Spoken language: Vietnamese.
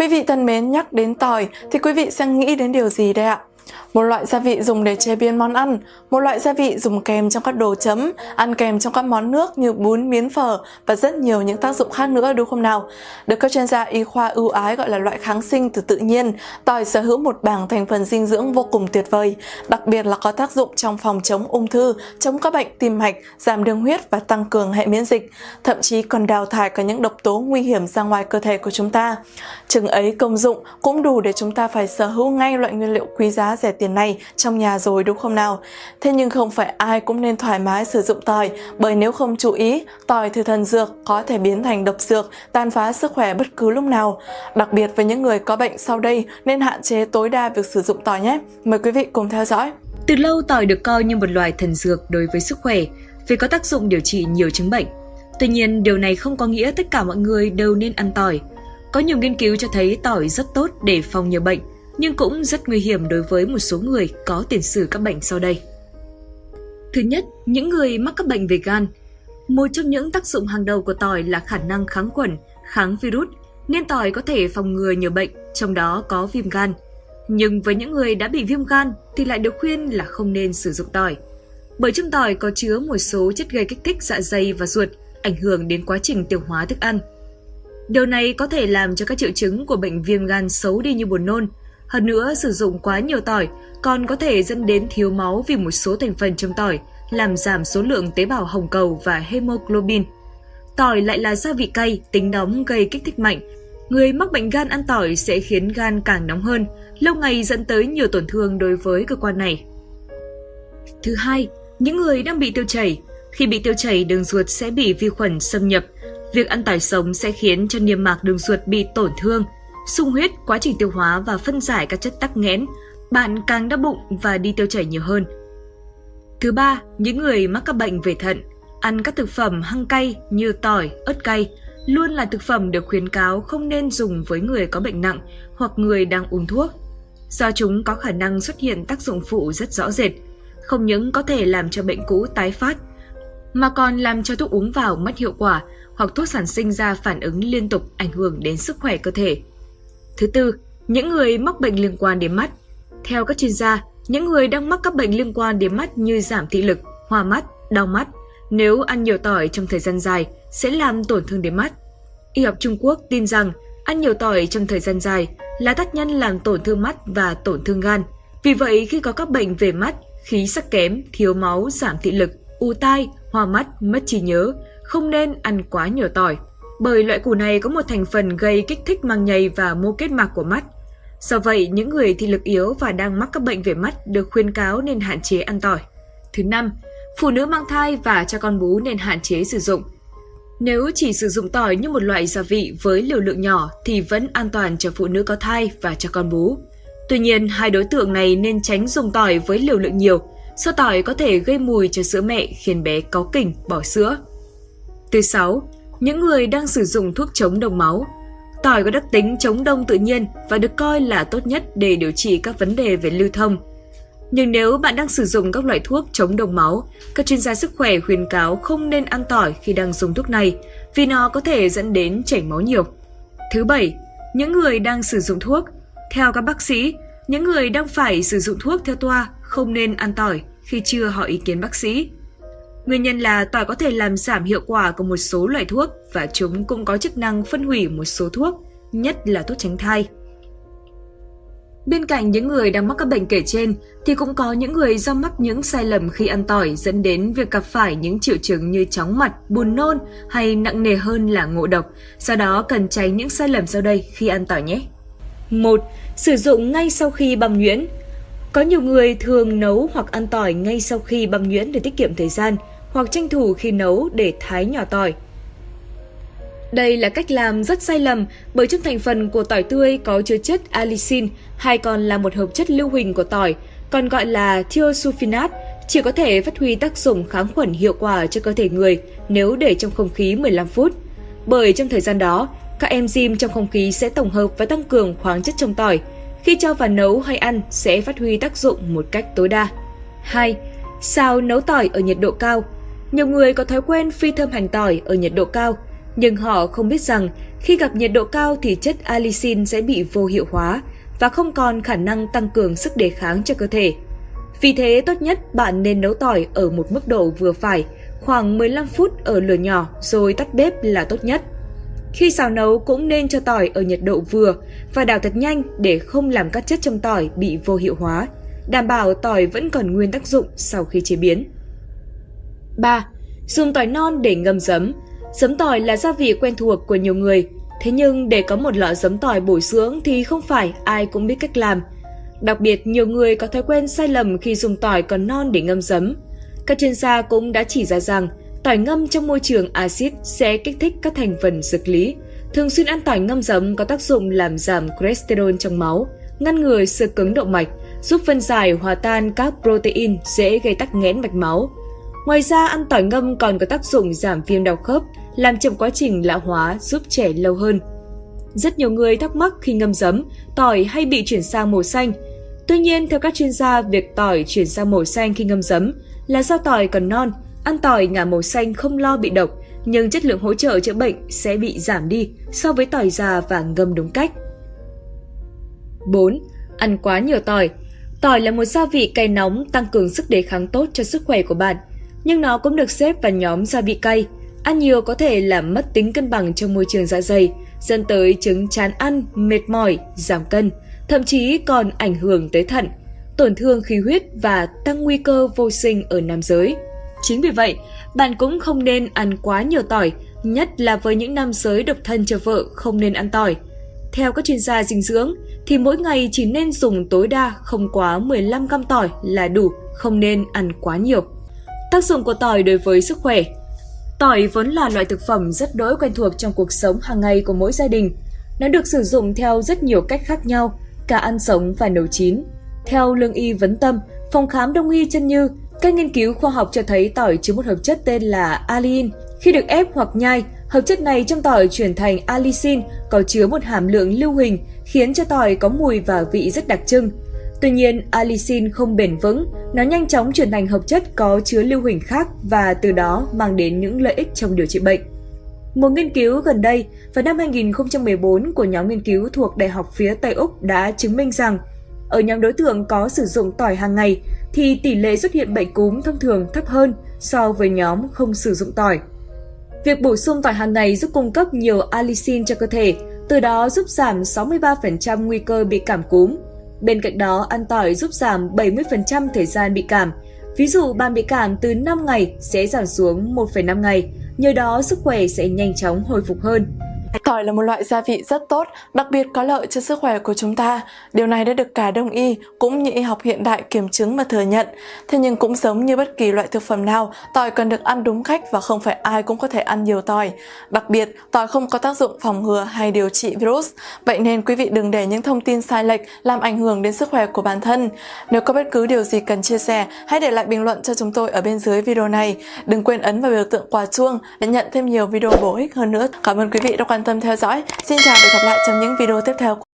Quý vị thân mến, nhắc đến tỏi thì quý vị sẽ nghĩ đến điều gì đây ạ? Một loại gia vị dùng để chế biến món ăn, một loại gia vị dùng kèm trong các đồ chấm, ăn kèm trong các món nước như bún, miến phở và rất nhiều những tác dụng khác nữa đúng không nào? Được các chuyên gia y khoa ưu ái gọi là loại kháng sinh từ tự nhiên, tỏi sở hữu một bảng thành phần dinh dưỡng vô cùng tuyệt vời, đặc biệt là có tác dụng trong phòng chống ung thư, chống các bệnh tim mạch, giảm đường huyết và tăng cường hệ miễn dịch, thậm chí còn đào thải cả những độc tố nguy hiểm ra ngoài cơ thể của chúng ta. Chừng ấy công dụng cũng đủ để chúng ta phải sở hữu ngay loại nguyên liệu quý giá rẻ tiền này trong nhà rồi đúng không nào? Thế nhưng không phải ai cũng nên thoải mái sử dụng tỏi bởi nếu không chú ý, tỏi từ thần dược có thể biến thành độc dược, tàn phá sức khỏe bất cứ lúc nào. Đặc biệt với những người có bệnh sau đây nên hạn chế tối đa việc sử dụng tỏi nhé. Mời quý vị cùng theo dõi. Từ lâu tỏi được coi như một loài thần dược đối với sức khỏe vì có tác dụng điều trị nhiều chứng bệnh. Tuy nhiên, điều này không có nghĩa tất cả mọi người đều nên ăn tỏi. Có nhiều nghiên cứu cho thấy tỏi rất tốt để phòng nhiều bệnh, nhưng cũng rất nguy hiểm đối với một số người có tiền sử các bệnh sau đây. Thứ nhất, những người mắc các bệnh về gan. Một trong những tác dụng hàng đầu của tỏi là khả năng kháng khuẩn, kháng virus, nên tỏi có thể phòng ngừa nhiều bệnh, trong đó có viêm gan. Nhưng với những người đã bị viêm gan thì lại được khuyên là không nên sử dụng tỏi. Bởi trong tỏi có chứa một số chất gây kích thích dạ dày và ruột, ảnh hưởng đến quá trình tiêu hóa thức ăn. Điều này có thể làm cho các triệu chứng của bệnh viêm gan xấu đi như buồn nôn, hơn nữa, sử dụng quá nhiều tỏi còn có thể dẫn đến thiếu máu vì một số thành phần trong tỏi làm giảm số lượng tế bào hồng cầu và hemoglobin. Tỏi lại là gia vị cay, tính nóng gây kích thích mạnh. Người mắc bệnh gan ăn tỏi sẽ khiến gan càng nóng hơn, lâu ngày dẫn tới nhiều tổn thương đối với cơ quan này. Thứ hai, những người đang bị tiêu chảy. Khi bị tiêu chảy, đường ruột sẽ bị vi khuẩn xâm nhập. Việc ăn tỏi sống sẽ khiến cho niêm mạc đường ruột bị tổn thương, sung huyết, quá trình tiêu hóa và phân giải các chất tắc nghẽn, bạn càng đau bụng và đi tiêu chảy nhiều hơn. Thứ ba, những người mắc các bệnh về thận, ăn các thực phẩm hăng cay như tỏi, ớt cay luôn là thực phẩm được khuyến cáo không nên dùng với người có bệnh nặng hoặc người đang uống thuốc. Do chúng có khả năng xuất hiện tác dụng phụ rất rõ rệt, không những có thể làm cho bệnh cũ tái phát, mà còn làm cho thuốc uống vào mất hiệu quả hoặc thuốc sản sinh ra phản ứng liên tục ảnh hưởng đến sức khỏe cơ thể. Thứ tư, những người mắc bệnh liên quan đến mắt. Theo các chuyên gia, những người đang mắc các bệnh liên quan đến mắt như giảm thị lực, hoa mắt, đau mắt, nếu ăn nhiều tỏi trong thời gian dài sẽ làm tổn thương đến mắt. Y học Trung Quốc tin rằng ăn nhiều tỏi trong thời gian dài là tác nhân làm tổn thương mắt và tổn thương gan. Vì vậy, khi có các bệnh về mắt, khí sắc kém, thiếu máu, giảm thị lực, u tai, hoa mắt, mất trí nhớ, không nên ăn quá nhiều tỏi bởi loại củ này có một thành phần gây kích thích màng nhầy và mô kết mạc của mắt. Do vậy, những người thị lực yếu và đang mắc các bệnh về mắt được khuyên cáo nên hạn chế ăn tỏi. Thứ năm, phụ nữ mang thai và cho con bú nên hạn chế sử dụng. Nếu chỉ sử dụng tỏi như một loại gia vị với liều lượng nhỏ thì vẫn an toàn cho phụ nữ có thai và cho con bú. Tuy nhiên, hai đối tượng này nên tránh dùng tỏi với liều lượng nhiều, do tỏi có thể gây mùi cho sữa mẹ khiến bé cáu kỉnh bỏ sữa. Thứ sáu, những người đang sử dụng thuốc chống đông máu. Tỏi có đặc tính chống đông tự nhiên và được coi là tốt nhất để điều trị các vấn đề về lưu thông. Nhưng nếu bạn đang sử dụng các loại thuốc chống đông máu, các chuyên gia sức khỏe khuyên cáo không nên ăn tỏi khi đang dùng thuốc này vì nó có thể dẫn đến chảy máu nhiều. Thứ bảy, những người đang sử dụng thuốc. Theo các bác sĩ, những người đang phải sử dụng thuốc theo toa không nên ăn tỏi khi chưa hỏi ý kiến bác sĩ. Nguyên nhân là tỏi có thể làm giảm hiệu quả của một số loại thuốc và chúng cũng có chức năng phân hủy một số thuốc, nhất là thuốc tránh thai. Bên cạnh những người đang mắc các bệnh kể trên thì cũng có những người do mắc những sai lầm khi ăn tỏi dẫn đến việc gặp phải những triệu chứng như chóng mặt, buồn nôn hay nặng nề hơn là ngộ độc. Do đó cần tránh những sai lầm sau đây khi ăn tỏi nhé. 1. Sử dụng ngay sau khi băm nhuyễn. Có nhiều người thường nấu hoặc ăn tỏi ngay sau khi băm nhuyễn để tiết kiệm thời gian – hoặc tranh thủ khi nấu để thái nhỏ tỏi. Đây là cách làm rất sai lầm bởi trong thành phần của tỏi tươi có chứa chất allicin hay còn là một hợp chất lưu huỳnh của tỏi, còn gọi là thiosulfinat, chỉ có thể phát huy tác dụng kháng khuẩn hiệu quả cho cơ thể người nếu để trong không khí 15 phút. Bởi trong thời gian đó, các enzyme trong không khí sẽ tổng hợp và tăng cường khoáng chất trong tỏi. Khi cho vào nấu hay ăn sẽ phát huy tác dụng một cách tối đa. 2. sao nấu tỏi ở nhiệt độ cao nhiều người có thói quen phi thơm hành tỏi ở nhiệt độ cao. Nhưng họ không biết rằng khi gặp nhiệt độ cao thì chất allicin sẽ bị vô hiệu hóa và không còn khả năng tăng cường sức đề kháng cho cơ thể. Vì thế tốt nhất bạn nên nấu tỏi ở một mức độ vừa phải, khoảng 15 phút ở lửa nhỏ rồi tắt bếp là tốt nhất. Khi xào nấu cũng nên cho tỏi ở nhiệt độ vừa và đảo thật nhanh để không làm các chất trong tỏi bị vô hiệu hóa, đảm bảo tỏi vẫn còn nguyên tác dụng sau khi chế biến. 3. Dùng tỏi non để ngâm giấm. Giấm tỏi là gia vị quen thuộc của nhiều người, thế nhưng để có một lọ giấm tỏi bổ dưỡng thì không phải ai cũng biết cách làm. Đặc biệt, nhiều người có thói quen sai lầm khi dùng tỏi còn non để ngâm giấm. Các chuyên gia cũng đã chỉ ra rằng tỏi ngâm trong môi trường axit sẽ kích thích các thành phần dược lý. Thường xuyên ăn tỏi ngâm giấm có tác dụng làm giảm cholesterol trong máu, ngăn ngừa sự cứng động mạch, giúp phân giải hòa tan các protein dễ gây tắc nghẽn mạch máu. Ngoài ra, ăn tỏi ngâm còn có tác dụng giảm viêm đau khớp, làm chậm quá trình lão hóa, giúp trẻ lâu hơn. Rất nhiều người thắc mắc khi ngâm giấm, tỏi hay bị chuyển sang màu xanh. Tuy nhiên, theo các chuyên gia, việc tỏi chuyển sang màu xanh khi ngâm giấm là do tỏi còn non, ăn tỏi ngả màu xanh không lo bị độc, nhưng chất lượng hỗ trợ chữa bệnh sẽ bị giảm đi so với tỏi già và ngâm đúng cách. 4. Ăn quá nhiều tỏi Tỏi là một gia vị cay nóng tăng cường sức đề kháng tốt cho sức khỏe của bạn, nhưng nó cũng được xếp vào nhóm gia vị cay. Ăn nhiều có thể làm mất tính cân bằng trong môi trường dạ dày, dẫn tới chứng chán ăn, mệt mỏi, giảm cân, thậm chí còn ảnh hưởng tới thận, tổn thương khí huyết và tăng nguy cơ vô sinh ở nam giới. Chính vì vậy, bạn cũng không nên ăn quá nhiều tỏi, nhất là với những nam giới độc thân cho vợ không nên ăn tỏi. Theo các chuyên gia dinh dưỡng, thì mỗi ngày chỉ nên dùng tối đa không quá 15 g tỏi là đủ, không nên ăn quá nhiều. Tác dụng của tỏi đối với sức khỏe Tỏi vốn là loại thực phẩm rất đỗi quen thuộc trong cuộc sống hàng ngày của mỗi gia đình. Nó được sử dụng theo rất nhiều cách khác nhau, cả ăn sống và nấu chín. Theo lương y vấn tâm, phòng khám đông y chân như, các nghiên cứu khoa học cho thấy tỏi chứa một hợp chất tên là alin. Khi được ép hoặc nhai, hợp chất này trong tỏi chuyển thành allicin có chứa một hàm lượng lưu huỳnh khiến cho tỏi có mùi và vị rất đặc trưng. Tuy nhiên, allicin không bền vững, nó nhanh chóng chuyển thành hợp chất có chứa lưu huỳnh khác và từ đó mang đến những lợi ích trong điều trị bệnh. Một nghiên cứu gần đây vào năm 2014 của nhóm nghiên cứu thuộc Đại học phía Tây Úc đã chứng minh rằng ở nhóm đối tượng có sử dụng tỏi hàng ngày thì tỷ lệ xuất hiện bệnh cúm thông thường thấp hơn so với nhóm không sử dụng tỏi. Việc bổ sung tỏi hàng ngày giúp cung cấp nhiều allicin cho cơ thể, từ đó giúp giảm 63% nguy cơ bị cảm cúm. Bên cạnh đó, ăn tỏi giúp giảm 70% thời gian bị cảm. Ví dụ bạn bị cảm từ 5 ngày sẽ giảm xuống 1,5 ngày, nhờ đó sức khỏe sẽ nhanh chóng hồi phục hơn. Tỏi là một loại gia vị rất tốt, đặc biệt có lợi cho sức khỏe của chúng ta. Điều này đã được cả đông y cũng như y học hiện đại kiểm chứng và thừa nhận. Thế nhưng cũng giống như bất kỳ loại thực phẩm nào, tỏi cần được ăn đúng cách và không phải ai cũng có thể ăn nhiều tỏi. Đặc biệt, tỏi không có tác dụng phòng ngừa hay điều trị virus. Vậy nên quý vị đừng để những thông tin sai lệch làm ảnh hưởng đến sức khỏe của bản thân. Nếu có bất cứ điều gì cần chia sẻ, hãy để lại bình luận cho chúng tôi ở bên dưới video này. Đừng quên ấn vào biểu tượng quả chuông để nhận thêm nhiều video bổ ích hơn nữa. Cảm ơn quý vị đã quan quan tâm theo dõi. Xin chào và hẹn gặp lại trong những video tiếp theo.